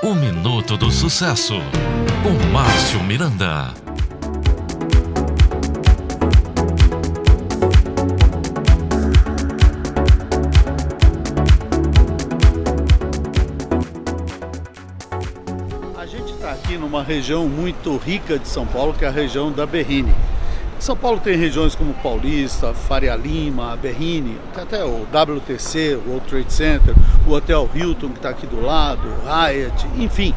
O Minuto do Sucesso, com Márcio Miranda. A gente está aqui numa região muito rica de São Paulo, que é a região da Berrine. São Paulo tem regiões como Paulista, Faria Lima, Berrine, tem até o WTC, o World Trade Center, o Hotel Hilton que está aqui do lado, Hyatt, enfim,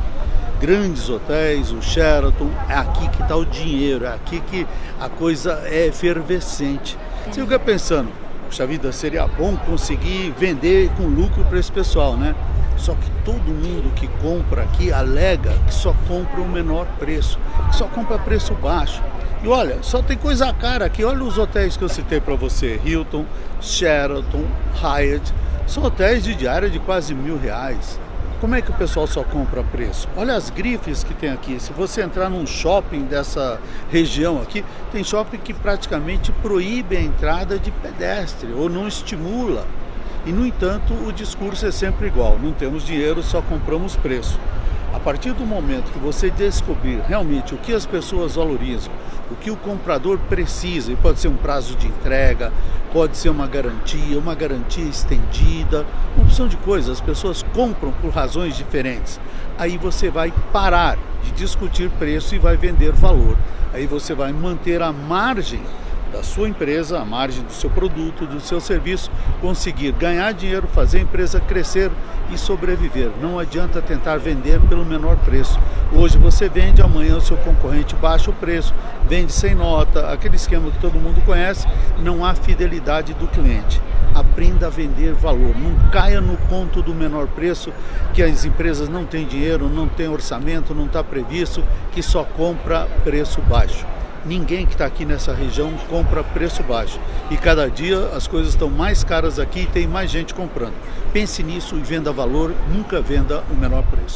grandes hotéis, o Sheraton, é aqui que está o dinheiro, é aqui que a coisa é efervescente. Você fica pensando, puxa vida, seria bom conseguir vender com lucro para esse pessoal, né? Só que todo mundo que compra aqui alega que só compra o menor preço, que só compra preço baixo. E olha, só tem coisa cara aqui. Olha os hotéis que eu citei para você: Hilton, Sheraton, Hyatt. São hotéis de diária de quase mil reais. Como é que o pessoal só compra preço? Olha as grifes que tem aqui. Se você entrar num shopping dessa região aqui, tem shopping que praticamente proíbe a entrada de pedestre ou não estimula. E no entanto, o discurso é sempre igual: não temos dinheiro, só compramos preço. A partir do momento que você descobrir realmente o que as pessoas valorizam, o que o comprador precisa, e pode ser um prazo de entrega, pode ser uma garantia, uma garantia estendida, uma opção de coisas, as pessoas compram por razões diferentes. Aí você vai parar de discutir preço e vai vender valor. Aí você vai manter a margem da sua empresa, a margem do seu produto, do seu serviço, conseguir ganhar dinheiro, fazer a empresa crescer e sobreviver. Não adianta tentar vender pelo menor preço. Hoje você vende, amanhã o seu concorrente baixa o preço, vende sem nota, aquele esquema que todo mundo conhece, não há fidelidade do cliente. Aprenda a vender valor, não caia no conto do menor preço, que as empresas não têm dinheiro, não têm orçamento, não está previsto, que só compra preço baixo ninguém que está aqui nessa região compra preço baixo. E cada dia as coisas estão mais caras aqui e tem mais gente comprando. Pense nisso e venda valor, nunca venda o menor preço.